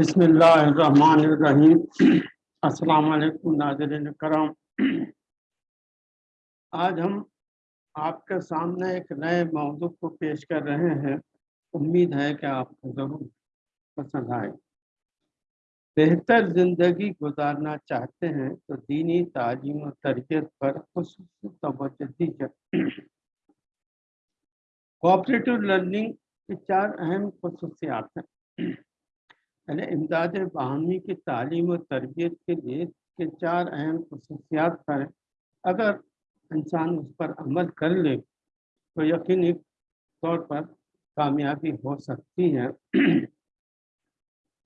بسم اللہ الرحمن الرحیم۔ السلام علیکم ناظرین کرام۔ آج ہم آپ کے سامنے ایک نئے موضوع کو پیش کر رہے ہیں۔ امید ہے کہ آپ کو ضرور پسند آئے۔ بہتر زندگی گزارنا چاہتے ہیں تو دینی تعلیم و تربیت پر خصوصی توجہ دی جائے کوآپریٹو لرننگ کی چار اہم خصوصیات ہیں۔ یعنی امداد باہمی کی تعلیم و تربیت کے لیے کے چار اہم خصوصیات پر اگر انسان اس پر عمل کر لے تو یقینی طور پر کامیابی ہو سکتی ہے۔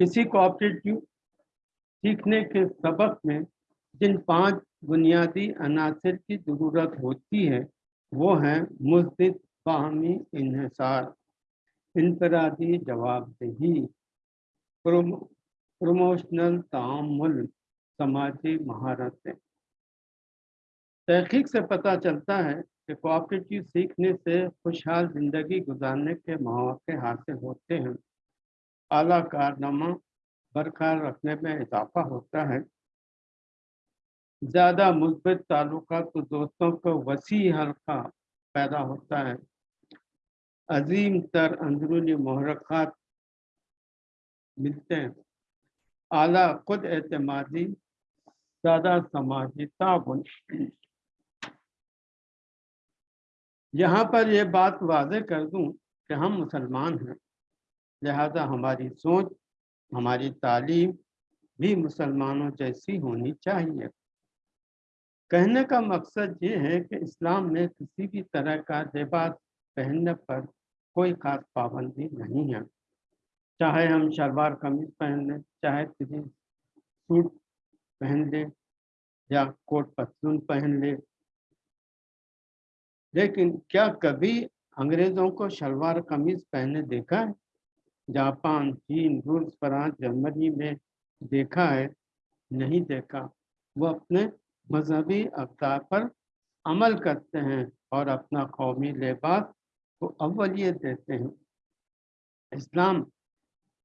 کسی کوآپریٹو سیکھنے کے سبق میں جن پانچ بنیادی عناصر کی ضرورت ہوتی ہے، وہ ہیں مثبت باہمی انحصار، انفرادی جواب دہی۔ پروموشنل تعامل سماجی مہارتیں۔ تحقیق سے پتہ چلتا ہے کہ کوآپریٹو سیکھنے سے خوشحال زندگی گزارنے کے مواقع حاصل ہوتے ہیں۔ اعلیٰ کارنامہ برقرار رکھنے میں اضافہ ہوتا ہے۔ زیادہ مثبت تعلقات دوستوں کو وسیع حلقہ پیدا ہوتا ہے۔ عظیم تر اندرونی محرکات ملتے ہیں۔ اعلیٰ خود اعتمادی، زیادہ سماجی تعاون۔ یہاں پر یہ بات واضح کر دوں کہ ہم مسلمان ہیں، لہذا ہماری سوچ، ہماری تعلیم بھی مسلمانوں جیسی ہونی چاہیے۔ کہنے کا مقصد یہ ہے کہ اسلام میں کسی بھی طرح کا لباس پہننے پر کوئی خاص پابندی نہیں ہے۔ چاہے ہم شلوار قمیض پہن لیں، چاہے کسی سوٹ پہن لیں یا کوٹ پتلون پہن لیں۔ لیکن کیا کبھی انگریزوں کو شلوار قمیض پہنے دیکھا ہے؟ جاپان، چین، روس، فرانس، جرمنی میں دیکھا ہے، نہیں دیکھا۔ وہ اپنے مذہبی اقدار پر عمل کرتے ہیں اور اپنا قومی لباس کو اولیت دیتے ہیں۔ اسلام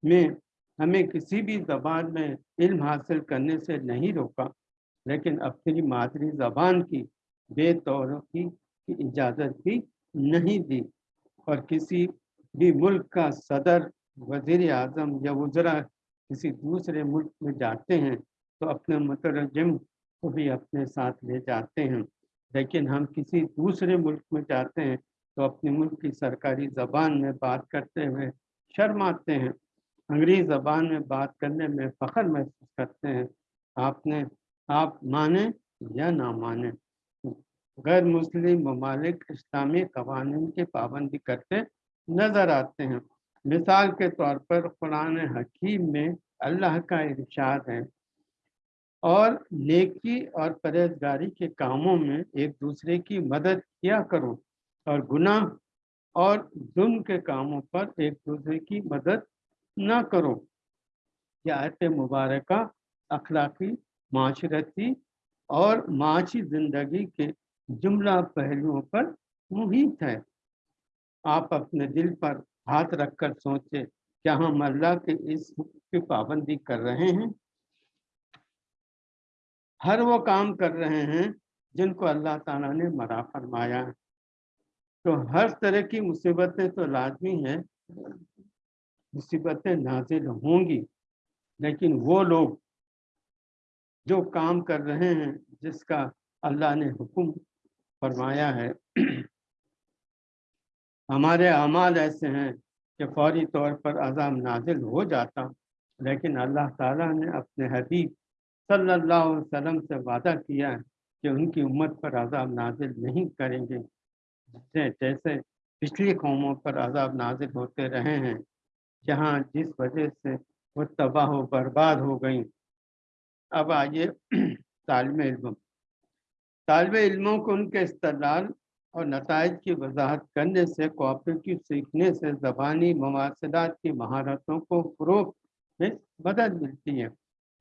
میں ہمیں کسی بھی زبان میں علم حاصل کرنے سے نہیں روکا، لیکن اپنی مادری زبان کی بے طور کی اجازت بھی نہیں دی۔ اور کسی بھی ملک کا صدر، وزیر اعظم یا وزرا کسی دوسرے ملک میں جاتے ہیں تو اپنے مترجم کو بھی اپنے ساتھ لے جاتے ہیں۔ لیکن ہم کسی دوسرے ملک میں جاتے ہیں تو اپنے ملک کی سرکاری زبان میں بات کرتے ہوئے شرماتے ہیں۔ انگریز زبان میں بات کرنے میں فخر محسوس کرتے ہیں۔ آپ نے، آپ مانیں یا نہ مانیں، غیر مسلم ممالک اسلامی قوانین کی پابندی کرتے نظر آتے ہیں۔ مثال کے طور پر قرآن حکیم میں اللہ کا ارشاد ہے۔ اور نیکی اور پرہیزگاری کے کاموں میں ایک دوسرے کی مدد کیا کرو اور گناہ اور ظلم کے کاموں پر ایک دوسرے کی مدد نہ کرو۔ یہ آیت مبارکہ اخلاقی معاشرتی اور معاشی زندگی کے جملہ پہلوؤں پر محیط ہے۔ آپ اپنے دل پر ہاتھ رکھ کر سوچے کیا ہم اللہ کے اس کی پابندی کر رہے ہیں؟ ہر وہ کام کر رہے ہیں جن کو اللہ تعالیٰ نے مرا فرمایا ہے۔ تو ہر طرح کی مصیبتیں تو لازمی ہیں۔ مصیبتیں نازل ہوں گی۔ لیکن وہ لوگ جو کام کر رہے ہیں، جس کا اللہ نے حکم فرمایا ہے، ہمارے اعمال ایسے ہیں کہ فوری طور پر عذاب نازل ہو جاتا۔ لیکن اللہ تعالیٰ نے اپنے حبیب صلی اللہ علیہ وسلم سے وعدہ کیا ہے کہ ان کی امت پر عذاب نازل نہیں کریں گے، جیسے پچھلی قوموں پر عذاب نازل ہوتے رہے ہیں۔ جہاں جس وجہ سے وہ تباہ و برباد ہو گئیں۔ اب آئیے طالب علم طالب علموں کو ان کے استدلال اور نتائج کی وضاحت کرنے سے کوآپریٹو سیکھنے سے، زبانی مواصلات کی مہارتوں کو فروغ میں مدد ملتی ہے۔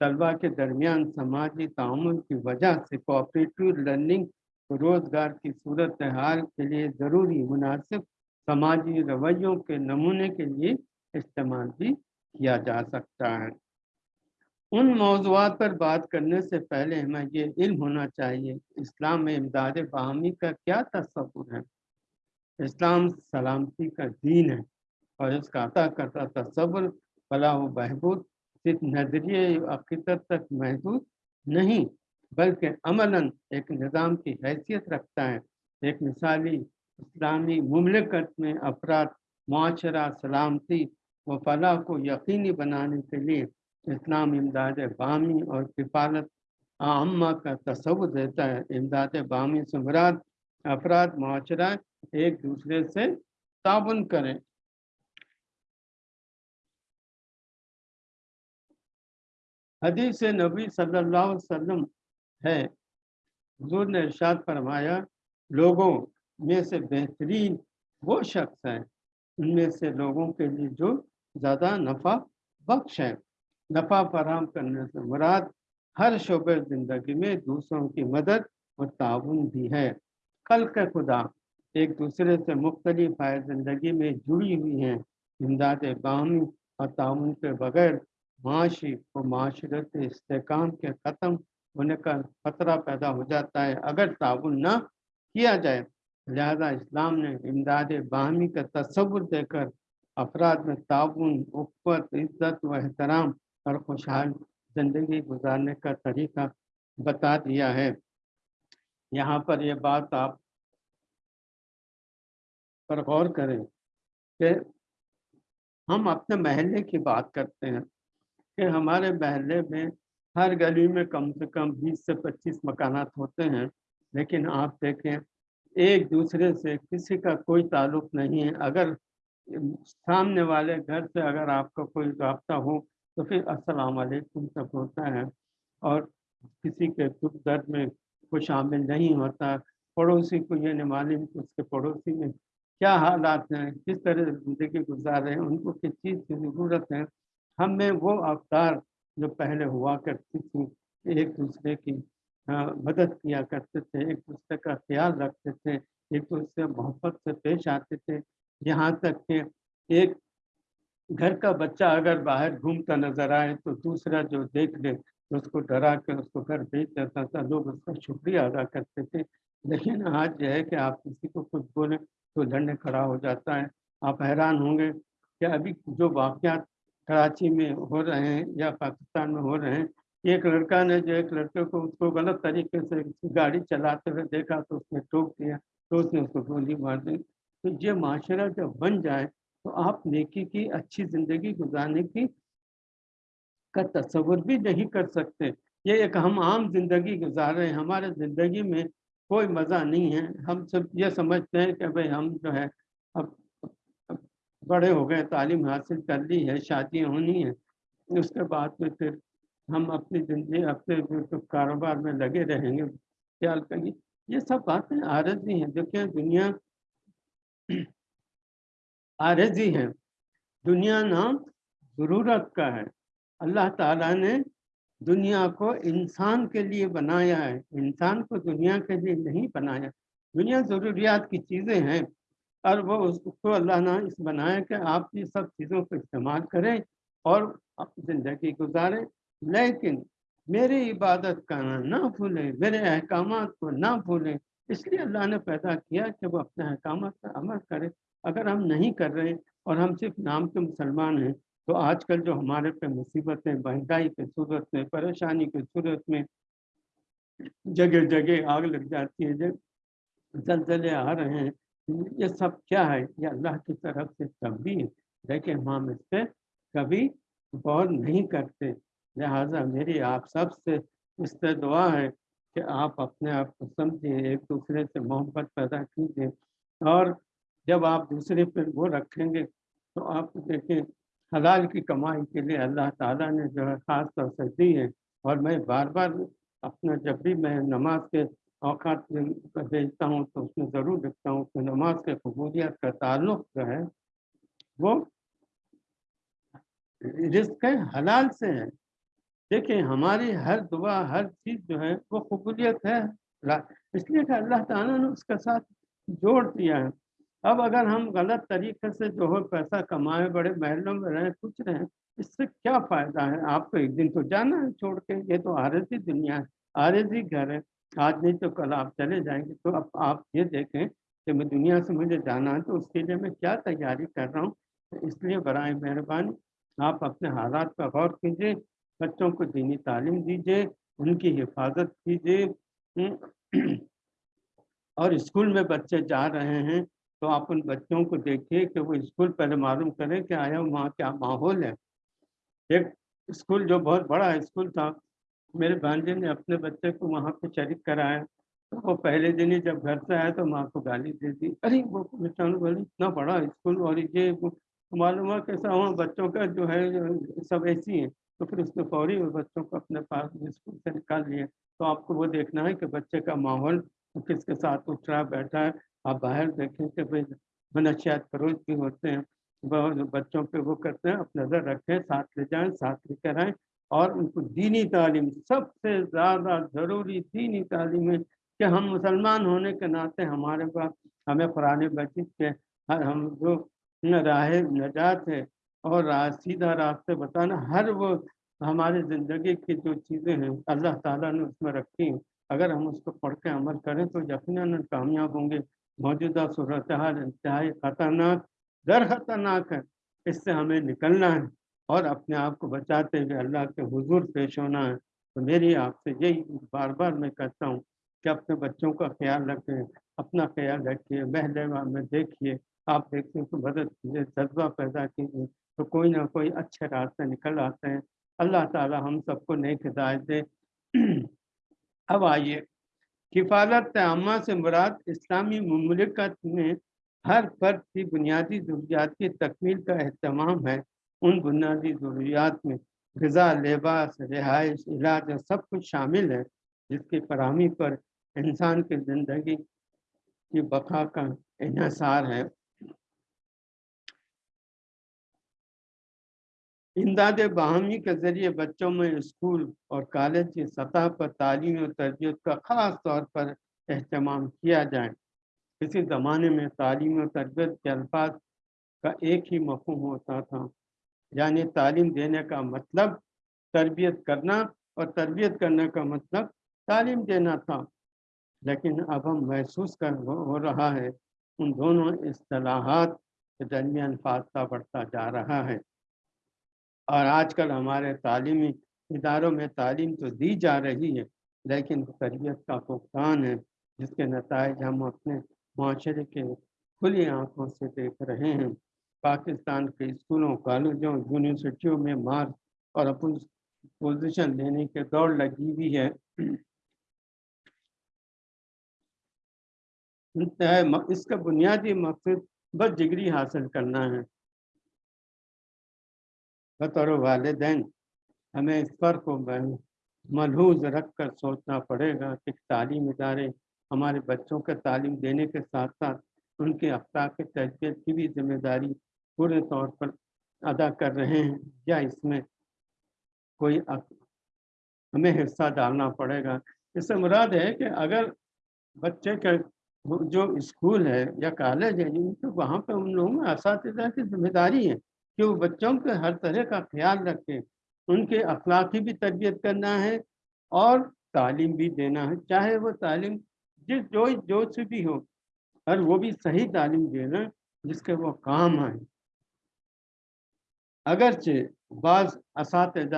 طلبہ کے درمیان سماجی تعامل کی وجہ سے کوآپریٹو لرننگ روزگار کی صورت حال کے لیے ضروری مناسب سماجی رویوں کے نمونے کے لیے استعمال بھی کیا جا سکتا ہے۔ ان موضوعات پر بات کرنے سے پہلے ہمیں یہ علم ہونا چاہیے، اسلام میں امداد باہمی کا کیا تصور ہے؟ اسلام سلامتی کا دین ہے اور اس کا عطا کرتا تصور فلاح و بہبود صرف نظریے عقیدت تک محدود نہیں، بلکہ عملاً ایک نظام کی حیثیت رکھتا ہے۔ ایک مثالی اسلامی مملکت میں افراد، معاشرہ، سلامتی و فلاح کو یقینی بنانے کے لیے اسلام امداد بامی اور کفالت عامہ کا تصور دیتا ہے۔ امداد بامی سے مراد افراد، معاشرہ ایک دوسرے سے تعاون کریں۔ حدیث نبی صلی اللہ علیہ وسلم ہے۔ حضور نے ارشاد فرمایا، لوگوں میں سے بہترین وہ شخص ہے ان میں سے لوگوں کے لیے جو زیادہ نفع بخش ہے نفع فراہم کرنے سے مراد ہر شعبہ زندگی میں دوسروں کی مدد اور تعاون بھی ہے۔ کل کا خدا ایک دوسرے سے مختلف آئے زندگی میں جڑی ہوئی ہیں۔ امداد باہمی اور تعاون کے بغیر معاشی و معاشرت استحکام کے ختم ہونے کا خطرہ پیدا ہو جاتا ہے۔ اگر تعاون نہ کیا جائے، لہذا اسلام نے امداد باہمی کا تصور دے کر افراد میں تعاون اقوت عزت و احترام اور خوشحال زندگی گزارنے کا طریقہ بتا دیا ہے۔ یہاں پر یہ بات آپ پر غور کریں کہ ہم اپنے محلے کی بات کرتے ہیں کہ ہمارے محلے میں ہر گلی میں کم سے کم بیس سے پچیس مکانات ہوتے ہیں، لیکن آپ دیکھیں ایک دوسرے سے کسی کا کوئی تعلق نہیں ہے۔ اگر سامنے والے گھر سے اگر آپ کا کوئی رابطہ ہو تو پھر السلام علیکم تک ہوتا ہے اور کسی کے دکھ درد میں کوئی شامل نہیں ہوتا، پڑوسی کو یہ نہیں معلوم اس کے پڑوسی میں کیا حالات ہیں، کس طرح زندگی گزار رہے ہیں، ان کو کس چیز کی ضرورت ہے۔ ہم میں وہ افطار جو پہلے ہوا کرتی تھی، ایک دوسرے کی مدد کیا کرتے تھے، ایک دوسرے کا خیال رکھتے تھے، ایک دوسرے محبت سے پیش آتے تھے۔ یہاں تک کہ ایک گھر کا بچہ اگر باہر گھومتا نظر آئے تو دوسرا جو دیکھ لے تو اس کو ڈرا کے اس کو گھر بھیج دیتا تھا۔ لوگ اس کا شکریہ ادا کرتے تھے۔ لیکن آج یہ ہے کہ آپ کسی کو کچھ بولیں تو لڑنے کھڑا ہو جاتا ہے۔ آپ حیران ہوں گے کہ ابھی جو واقعات کراچی میں ہو رہے ہیں یا پاکستان میں ہو رہے ہیں، ایک لڑکا نے جو ایک لڑکے کو اس کو غلط طریقے سے گاڑی چلاتے ہوئے دیکھا تو اس نے ٹوک دیا تو اس نے اس کو گولی مار دی۔ تو یہ معاشرہ جب بن جائے تو آپ نیکی کی، اچھی زندگی گزارنے کی کا تصور بھی نہیں کر سکتے۔ یہ ایک ہم عام زندگی گزار رہے ہیں۔ ہمارے زندگی میں کوئی مزہ نہیں ہے۔ ہم سب یہ سمجھتے ہیں کہ بھائی ہم جو ہے اب بڑے ہو گئے، تعلیم حاصل کر لی ہے، شادیاں ہونی ہیں۔ اس کے بعد میں پھر ہم اپنی زندگی، اپنے کاروبار میں لگے رہیں گے۔ خیال کریں یہ سب باتیں عارضی ہیں۔ دیکھیں دنیا عارضی ہے دنیا نام ضرورت کا ہے۔ اللہ تعالیٰ نے دنیا کو انسان کے لیے بنایا ہے۔ انسان کو دنیا کے لیے نہیں بنایا۔ دنیا ضروریات کی چیزیں ہیں اور وہ اس کو اللہ نے اس بنایا کہ آپ یہ سب چیزوں کو استعمال کریں اور زندگی گزاریں۔ لیکن میری عبادت کرنا نہ بھولیں، میرے احکامات کو نہ بھولیں۔ اس لیے اللہ نے پیدا کیا کہ وہ اپنے احکامات پر عمل کرے۔ اگر ہم نہیں کر رہے اور ہم صرف نام کے مسلمان ہیں، تو آج کل جو ہمارے پہ مصیبتیں مہنگائی کے صورت میں، پریشانی کے صورت میں، جگہ جگہ آگ لگ جاتی ہے زلزلے آ رہے ہیں، یہ سب کیا ہے؟ یہ اللہ کی طرف سے تبدیل ہے۔ لیکن ہم اس پہ کبھی غور نہیں کرتے۔ لہٰذا میری آپ سب سے اس سے دعا ہے کہ آپ اپنے آپ کو سمجھیں، ایک دوسرے سے محبت پیدا کیجیے اور جب آپ دوسرے پہ وہ رکھیں گے تو آپ دیکھیں، حلال کی کمائی کے لیے اللہ تعالیٰ نے جو ہے خاص طور سے دی ہے۔ اور میں بار بار اپنا جب بھی میں نماز کے اوقات بھیجتا ہوں تو اس میں ضرور لکھتا ہوں کہ نماز کے قبولیت کا تعلق جو ہے وہ رزق حلال سے ہے۔ دیکھیں ہماری ہر دعا، ہر چیز جو ہے وہ قبولیت ہے۔ اس لیے کہ اللہ تعالیٰ نے اس کے ساتھ جوڑ دیا ہے۔ اب اگر ہم غلط طریقے سے جو ہے پیسہ کمائے بڑے محلوں میں رہیں، کچھ رہیں، اس سے کیا فائدہ ہے؟ آپ کو ایک دن تو جانا ہے چھوڑ کے۔ یہ تو عارضی دنیا ہے عارضی گھر ہے۔ آج نہیں تو کل آپ چلے جائیں گے۔ تو اب آپ یہ دیکھیں کہ میں دنیا سے مجھے جانا ہے تو اس کے لیے میں کیا تیاری کر رہا ہوں؟ اس لیے برائے مہربانی آپ اپنے حالات پر غور کیجیے بچوں کو دینی تعلیم دیجیے ان کی حفاظت کیجیے اور اسکول میں بچے جا رہے ہیں تو آپ ان بچوں کو دیکھیے کہ وہ اسکول پہلے معلوم کریں کہ آیا وہاں کیا ماحول ہے۔ ایک اسکول جو بہت بڑا اسکول تھا، میرے بھانجے نے اپنے بچے کو وہاں پہ شریک کرایا۔ تو وہ پہلے دن ہی جب گھر سے آیا تو ماں کو گالی دے دی۔ ارے وہ بولی اتنا بڑا اسکول اور یہ معلوم ہوا کیسا ہوا بچوں کا جو ہے، سب ایسی ہیں۔ تو پھر اس نے فوری اور بچوں کو اپنے پاس اسکول سے نکال لیا۔ تو آپ کو وہ دیکھنا ہے کہ بچے کا ماحول کس کے ساتھ اٹھ رہا، بیٹھا ہے۔ آپ باہر دیکھیں کہ بھائی منشیات فروش بھی ہوتے ہیں۔ بچوں پہ وہ کرتے ہیں اپ نظر رکھیں، ساتھ لے جائیں، ساتھ لے کر آئیں۔ اور ان کو دینی تعلیم، سب سے زیادہ ضروری دینی تعلیم ہے کہ ہم مسلمان ہونے کے ناطے ہمارے پاس ہمیں قرآن مجید کے ہم جو راہ نجات ہے اور سیدھا راستے بتانا ہر وہ ہماری زندگی کی جو چیزیں ہیں، اللہ تعالیٰ نے اس میں رکھی ہیں۔ اگر ہم اس کو پڑھ کے عمل کریں تو یقیناً کامیاب ہوں گے۔ موجودہ صورتحال انتہائی خطرناک، در خطرناک ہے۔ اس سے ہمیں نکلنا ہے اور اپنے آپ کو بچاتے ہوئے اللہ کے حضور پیش ہونا ہے۔ تو میری آپ سے یہی بار بار میں کہتا ہوں کہ اپنے بچوں کا خیال رکھیں، اپنا خیال رکھیے، محلے میں دیکھیے، آپ دیکھتے ہیں تو مدد کیجیے جذبہ پیدا کیجیے۔ تو کوئی نہ کوئی اچھے راستے نکل آتے ہیں۔ اللہ تعالی ہم سب کو نیک ہدایت دے۔ اب آئیے۔ کفالت عامہ سے مراد اسلامی مملکت میں ہر فرد کی بنیادی ضروریات کی تکمیل کا اہتمام ہے۔ ان بنیادی ضروریات میں غذا، لباس، رہائش، علاج اور سب کچھ شامل ہے، جس کی فراہمی پر انسان کی زندگی کی بقا کا انحصار ہے۔ امداد باہمی کے ذریعے بچوں میں اسکول اور کالج کی سطح پر تعلیم و تربیت کا خاص طور پر اہتمام کیا جائے۔ کسی زمانے میں تعلیم و تربیت کے الفاظ کا ایک ہی مفہوم ہوتا تھا یعنی تعلیم دینے کا مطلب تربیت کرنا اور تربیت کرنے کا مطلب تعلیم دینا تھا۔ لیکن اب ہم محسوس کر ہو رہا ہے، ان دونوں اصطلاحات کے درمیان فاصلہ بڑھتا جا رہا ہے۔ اور آج کل ہمارے تعلیمی اداروں میں تعلیم تو دی جا رہی ہے، لیکن تربیت کا فقدان ہے، جس کے نتائج ہم اپنے معاشرے کے کھلی آنکھوں سے دیکھ رہے ہیں۔ پاکستان کے اسکولوں، کالجوں، یونیورسٹیوں میں مارک اور پوزیشن لینے کے دوڑ لگی ہوئی ہے۔ اس کا بنیادی مقصد بس ڈگری حاصل کرنا ہے۔ بطور والدین، ہمیں اس پر کو ملحوظ رکھ کر سوچنا پڑے گا کہ تعلیم ادارے ہمارے بچوں کے تعلیم دینے کے ساتھ ساتھ ان کے اخلاق تربیت کی بھی ذمہ داری پورے طور پر ادا کر رہے ہیں، یا اس میں کوئی ہمیں حصہ ڈالنا پڑے گا۔ اس سے مراد ہے کہ اگر بچے کا جو اسکول ہے یا کالج ہے تو وہاں پہ ان لوگوں میں اساتذہ کی ذمہ داری ہے۔ کہ وہ بچوں کے ہر طرح کا خیال رکھیں، ان کے اخلاقی بھی تربیت کرنا ہے اور تعلیم بھی دینا ہے۔ چاہے وہ تعلیم جس جو جو سے بھی ہو، اور وہ بھی صحیح تعلیم دینا جس کے وہ کام آئے۔ اگرچہ بعض اساتذہ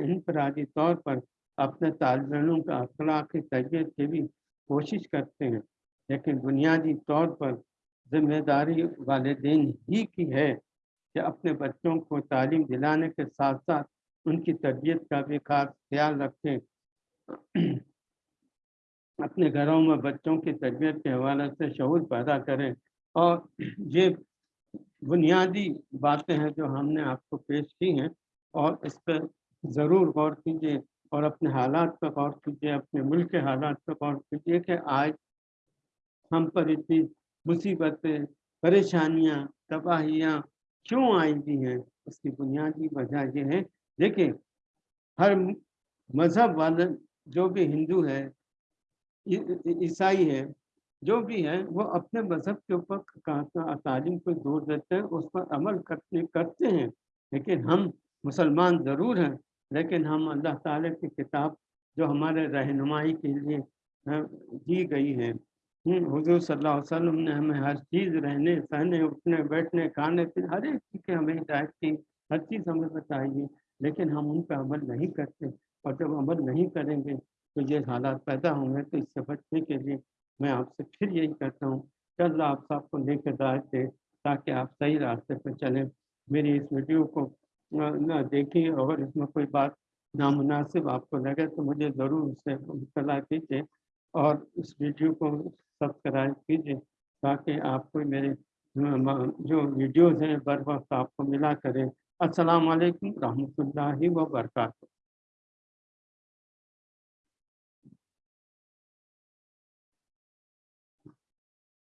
انفرادی طور پر اپنے طالب علموں کا اخلاقی تربیت کی بھی کوشش کرتے ہیں، لیکن بنیادی طور پر ذمہ داری والدین ہی کی ہے۔ کہ اپنے بچوں کو تعلیم دلانے کے ساتھ ساتھ ان کی تربیت کا بھی خاص خیال رکھیں۔ اپنے گھروں میں بچوں کی تربیت کے حوالے سے شعور پیدا کریں اور یہ بنیادی باتیں ہیں جو ہم نے آپ کو پیش کی ہیں اور اس پہ ضرور غور کیجیے اور اپنے حالات پہ غور کیجیے اپنے ملک کے حالات پہ غور کیجیے کہ آج ہم پر اتنی مصیبتیں، پریشانیاں، تباہیاں کیوں آئی ہیں؟ اس کی بنیادی وجہ یہ ہے۔ دیکھیں، ہر مذہب والا جو بھی ہندو ہے، عیسائی ہے، جو بھی ہے وہ اپنے مذہب کے اوپر تعلیم کو دور دیتے ہیں، اس پر عمل کرتے کرتے ہیں۔ لیکن ہم مسلمان ضرور ہیں، لیکن ہم اللہ تعالیٰ کی کتاب جو ہمارے رہنمائی کے لیے ہاں، دی گئی ہے۔ حضور صلی اللہ علیہ وسلم نے ہمیں ہر چیز رہنے، سہنے، اٹھنے، بیٹھنے، کھانے پینے ہر ایک چیز کی ہمیں ہدایت کی، ہر چیز ہمیں بتائیے لیکن ہم ان پہ عمل نہیں کرتے اور جب عمل نہیں کریں گے تو یہ حالات پیدا ہوں گے۔ تو اس سے بچنے کے لیے میں آپ سے پھر یہی کہتا ہوں، کہ اللہ آپ صاحب کو لے کے ہدایت دے تاکہ آپ صحیح راستے پہ چلیں۔ میری اس ویڈیو کو نہ دیکھیں اور اس میں کوئی بات نامناسب آپ کو لگے تو مجھے ضرور اسے اطلاع کیجیے اور اس ویڈیو کو سبسکرائب کیجیے تاکہ آپ کو میرے جو ویڈیوز ہیں بر وقت آپ کو ملا کریں السلام علیکم رحمۃ اللہ وبرکاتہ۔